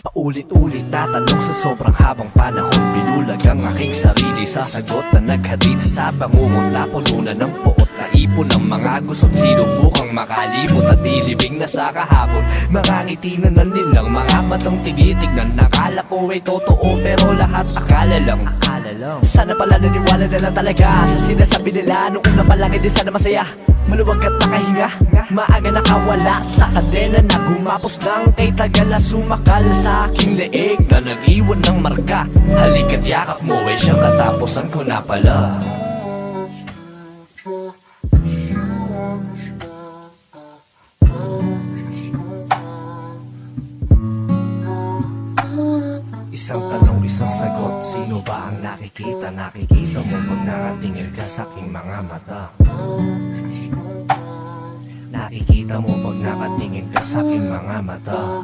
Paulit-ulit tatanong sa sobrang habang panahon. Binulag ang aking sarili sa sagot na naghatid sa bangungot. Napununan ng poot na ipon ng mga gusot Sinubukan makalimot at ilibing na sa kahapon. Mga ngiti na nanilang mga matang tinitignan. Nakala ko ay totoo pero lahat akala lang. Akala lang. Sana pala naniwala na lang talaga Sa sinasabi nila. Nung una pa lang hindi sana masaya. Maluwag at nakahinga Maaga nakawala sa kadena na gumapos lang Kay tagala sumakal sa aking leeg Na nag-iwan ng marka. Halika't yakap mo eh siyang katapusan ko na pala Isang tanong, isang sagot Sino ba ang nakikita? Nakikita mo pag nakatingin ka sa aking mga mata Nakikita mo pag nakatingin ka sa aking mga mata